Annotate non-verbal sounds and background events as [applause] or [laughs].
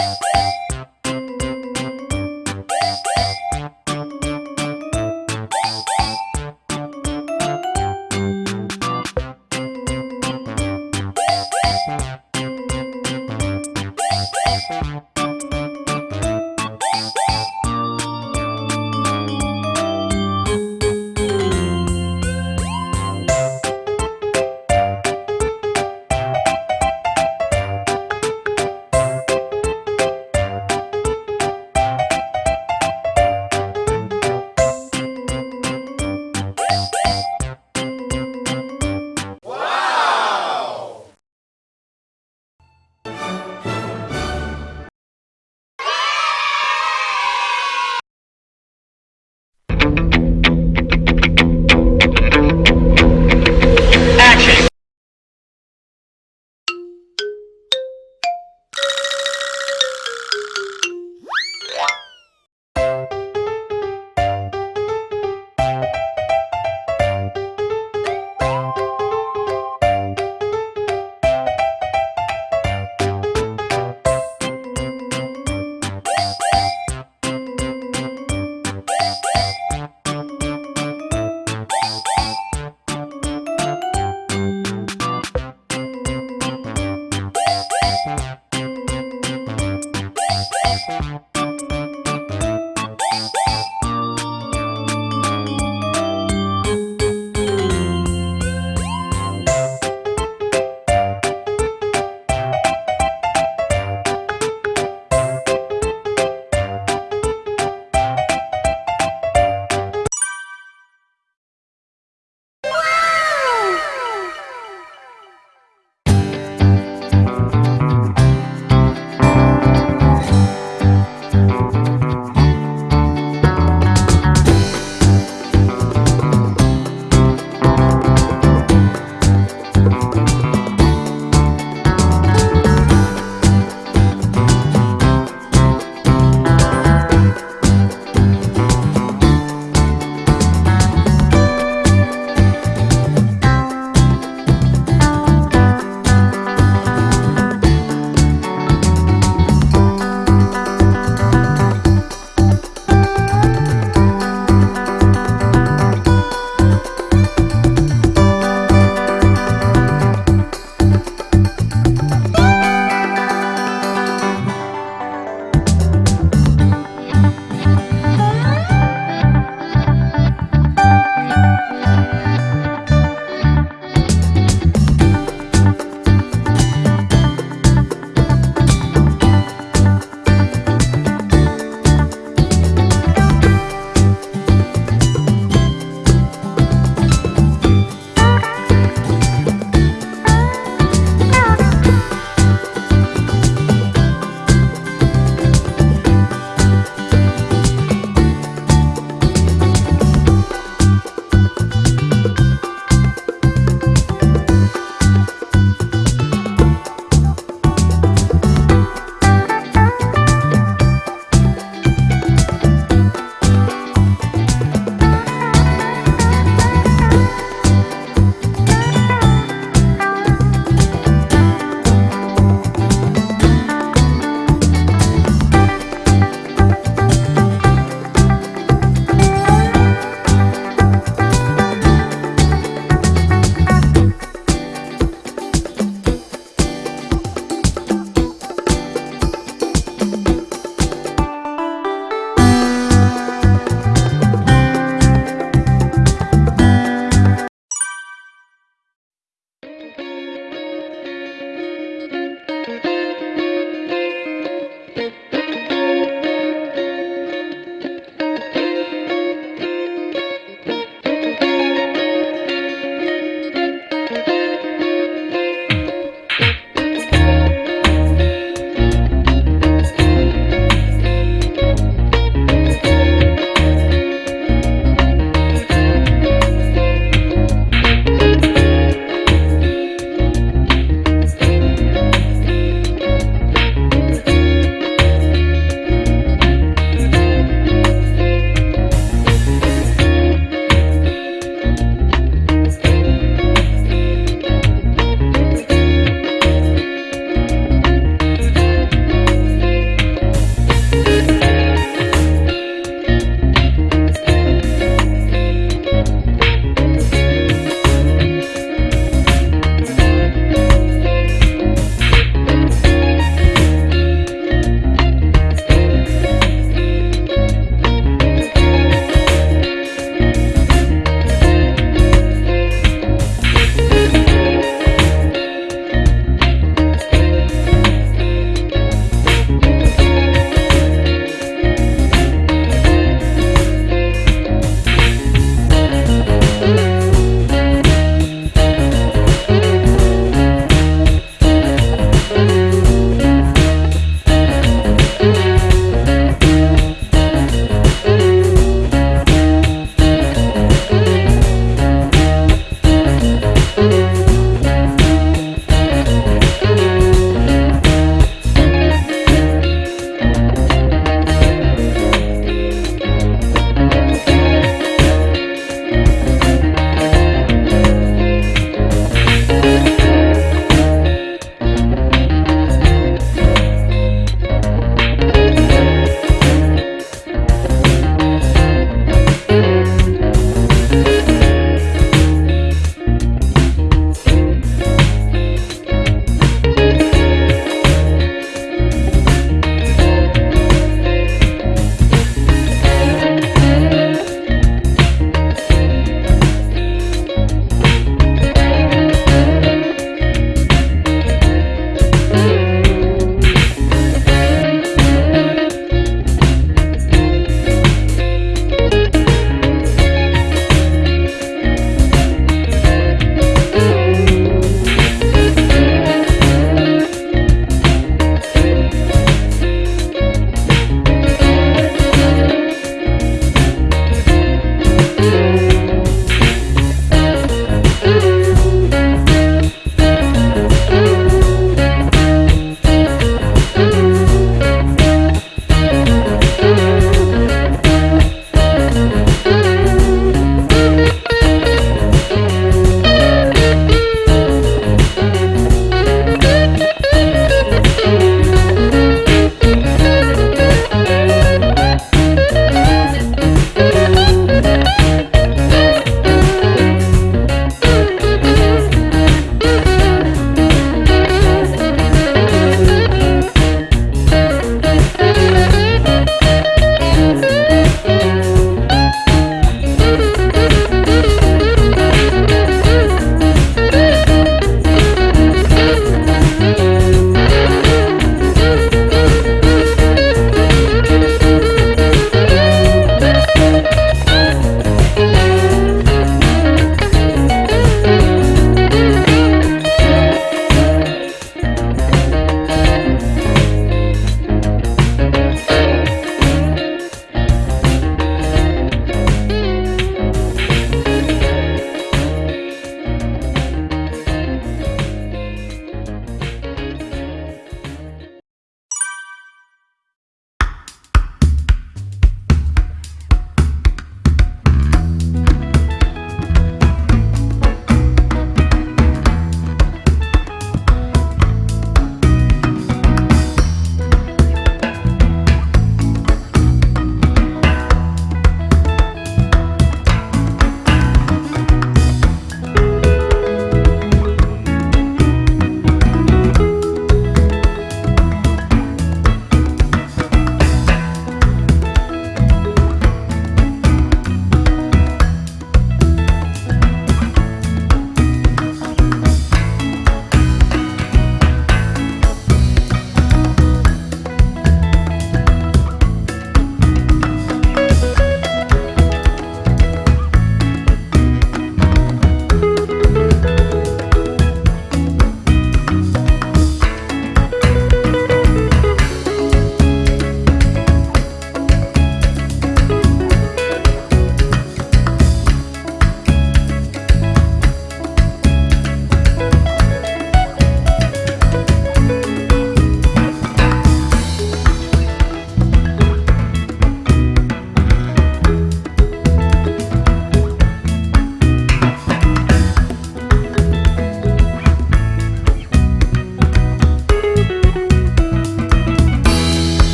Yeah. [laughs]